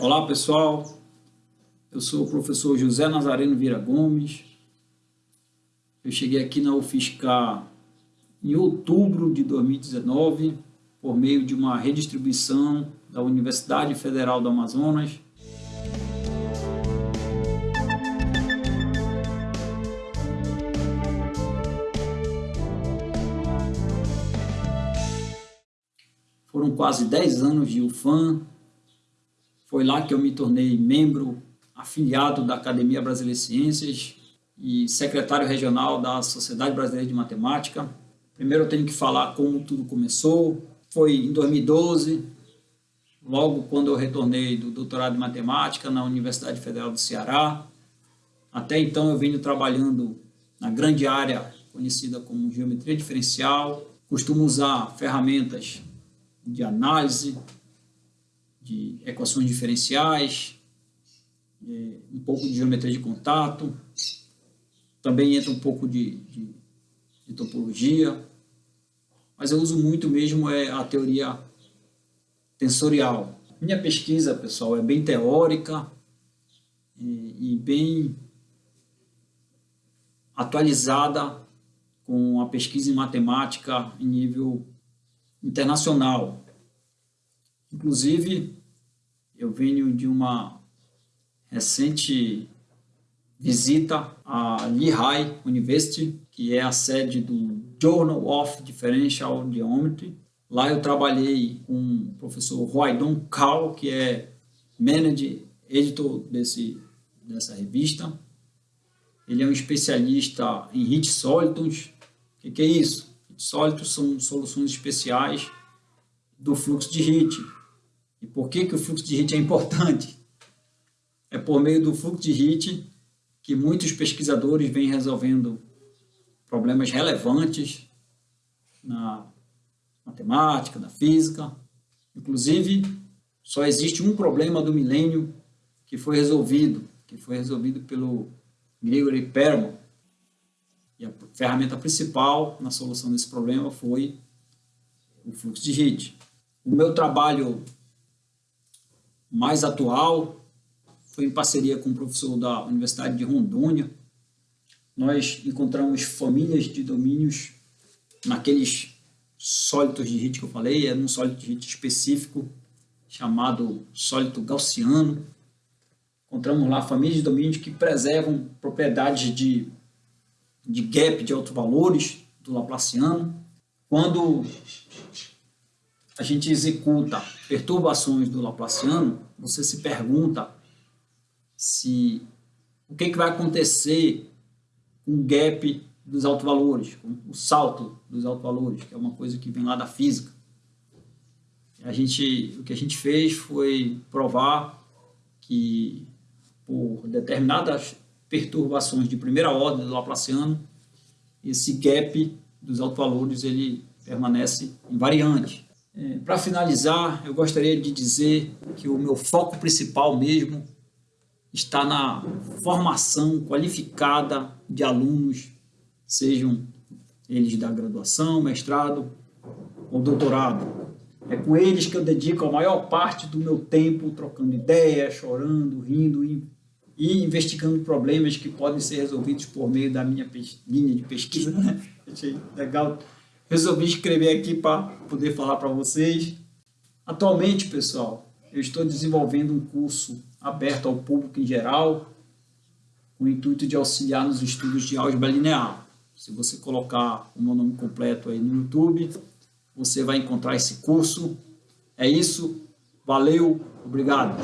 Olá pessoal, eu sou o professor José Nazareno Vira Gomes. Eu cheguei aqui na UFSCar em outubro de 2019 por meio de uma redistribuição da Universidade Federal do Amazonas. Foram quase 10 anos de UFAM, foi lá que eu me tornei membro afiliado da Academia Brasileira de Ciências e secretário regional da Sociedade Brasileira de Matemática. Primeiro eu tenho que falar como tudo começou. Foi em 2012, logo quando eu retornei do doutorado em matemática na Universidade Federal do Ceará. Até então eu venho trabalhando na grande área conhecida como geometria diferencial. Costumo usar ferramentas de análise, de equações diferenciais, um pouco de geometria de contato, também entra um pouco de, de, de topologia, mas eu uso muito mesmo é a teoria tensorial. Minha pesquisa, pessoal, é bem teórica e, e bem atualizada com a pesquisa em matemática em nível internacional. Inclusive, eu venho de uma recente visita à Lehigh University, que é a sede do Journal of Differential Geometry. Lá eu trabalhei com o professor Roydon Kao, que é manager, editor desse, dessa revista. Ele é um especialista em hit sólidos. O que, que é isso? Hit sólidos são soluções especiais do fluxo de hit e por que, que o fluxo de HIT é importante? É por meio do fluxo de HIT que muitos pesquisadores vêm resolvendo problemas relevantes na matemática, na física. Inclusive, só existe um problema do milênio que foi resolvido, que foi resolvido pelo Gregory Perelman. E a ferramenta principal na solução desse problema foi o fluxo de HIT. O meu trabalho mais atual foi em parceria com o professor da Universidade de Rondônia. Nós encontramos famílias de domínios naqueles sólidos de Hit que eu falei, é um sólido de Hit específico chamado sólido gaussiano. Encontramos lá famílias de domínios que preservam propriedades de, de gap de autovalores do Laplaciano. Quando a gente executa perturbações do Laplaciano, você se pergunta se o que, que vai acontecer com o gap dos autovalores, com o salto dos autovalores, que é uma coisa que vem lá da física. A gente, o que a gente fez foi provar que por determinadas perturbações de primeira ordem do Laplaciano, esse gap dos autovalores ele permanece invariante. É, Para finalizar, eu gostaria de dizer que o meu foco principal mesmo está na formação qualificada de alunos, sejam eles da graduação, mestrado ou doutorado. É com eles que eu dedico a maior parte do meu tempo trocando ideias, chorando, rindo e, e investigando problemas que podem ser resolvidos por meio da minha linha de pesquisa. Né? Achei legal resolvi escrever aqui para poder falar para vocês. Atualmente, pessoal, eu estou desenvolvendo um curso aberto ao público em geral, com o intuito de auxiliar nos estudos de álgebra linear. Se você colocar o meu nome completo aí no YouTube, você vai encontrar esse curso. É isso, valeu, obrigado.